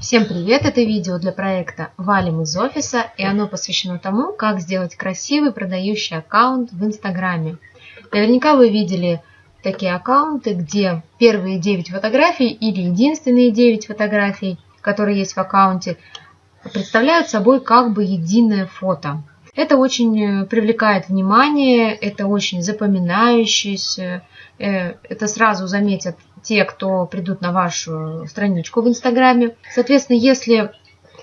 Всем привет! Это видео для проекта «Валим из офиса» и оно посвящено тому, как сделать красивый продающий аккаунт в Инстаграме. Наверняка вы видели такие аккаунты, где первые 9 фотографий или единственные 9 фотографий, которые есть в аккаунте, представляют собой как бы единое фото. Это очень привлекает внимание, это очень запоминающееся, э, это сразу заметят те, кто придут на вашу страничку в Инстаграме. Соответственно, если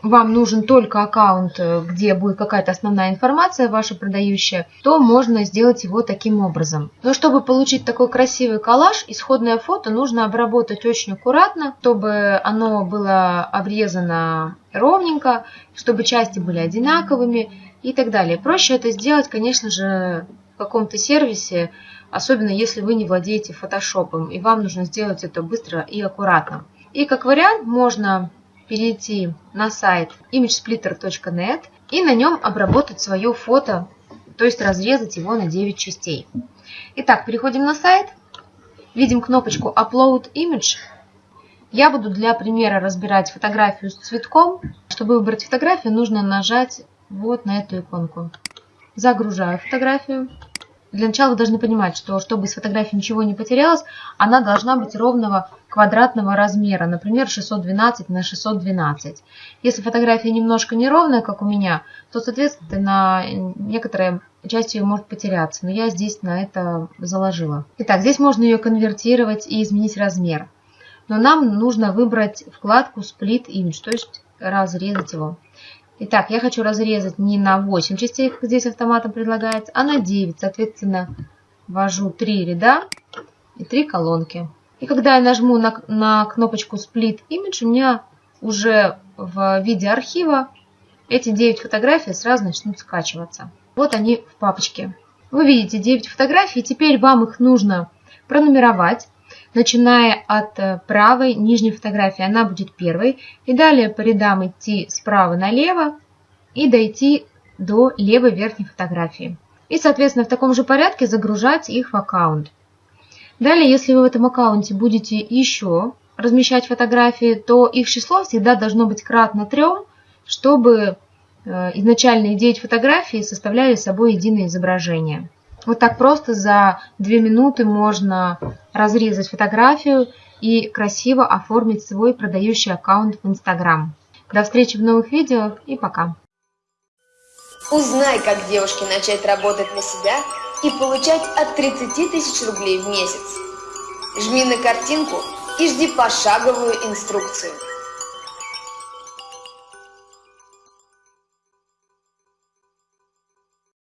вам нужен только аккаунт, где будет какая-то основная информация ваша продающая, то можно сделать его таким образом. Но чтобы получить такой красивый коллаж, исходное фото нужно обработать очень аккуратно, чтобы оно было обрезано ровненько, чтобы части были одинаковыми и так далее. Проще это сделать, конечно же, каком-то сервисе, особенно если вы не владеете фотошопом, и вам нужно сделать это быстро и аккуратно. И как вариант можно перейти на сайт imagesplitter.net и на нем обработать свое фото, то есть разрезать его на 9 частей. Итак, переходим на сайт, видим кнопочку Upload Image. Я буду для примера разбирать фотографию с цветком. Чтобы выбрать фотографию, нужно нажать вот на эту иконку. Загружаю фотографию. Для начала вы должны понимать, что чтобы с фотографии ничего не потерялось, она должна быть ровного квадратного размера, например, 612 на 612. Если фотография немножко неровная, как у меня, то, соответственно, некоторая часть ее может потеряться, но я здесь на это заложила. Итак, здесь можно ее конвертировать и изменить размер. Но нам нужно выбрать вкладку Split Image, то есть разрезать его. Итак, я хочу разрезать не на 8 частей, как здесь автоматом предлагается, а на 9. Соответственно, ввожу 3 ряда и 3 колонки. И когда я нажму на, на кнопочку Split Image, у меня уже в виде архива эти 9 фотографий сразу начнут скачиваться. Вот они в папочке. Вы видите 9 фотографий, теперь вам их нужно пронумеровать начиная от э, правой нижней фотографии, она будет первой, и далее по рядам идти справа налево и дойти до левой верхней фотографии. И, соответственно, в таком же порядке загружать их в аккаунт. Далее, если вы в этом аккаунте будете еще размещать фотографии, то их число всегда должно быть кратно 3, чтобы э, изначальные 9 фотографий составляли собой единое изображение. Вот так просто за 2 минуты можно разрезать фотографию и красиво оформить свой продающий аккаунт в Инстаграм. До встречи в новых видео и пока! Узнай, как девушке начать работать на себя и получать от 30 тысяч рублей в месяц. Жми на картинку и жди пошаговую инструкцию.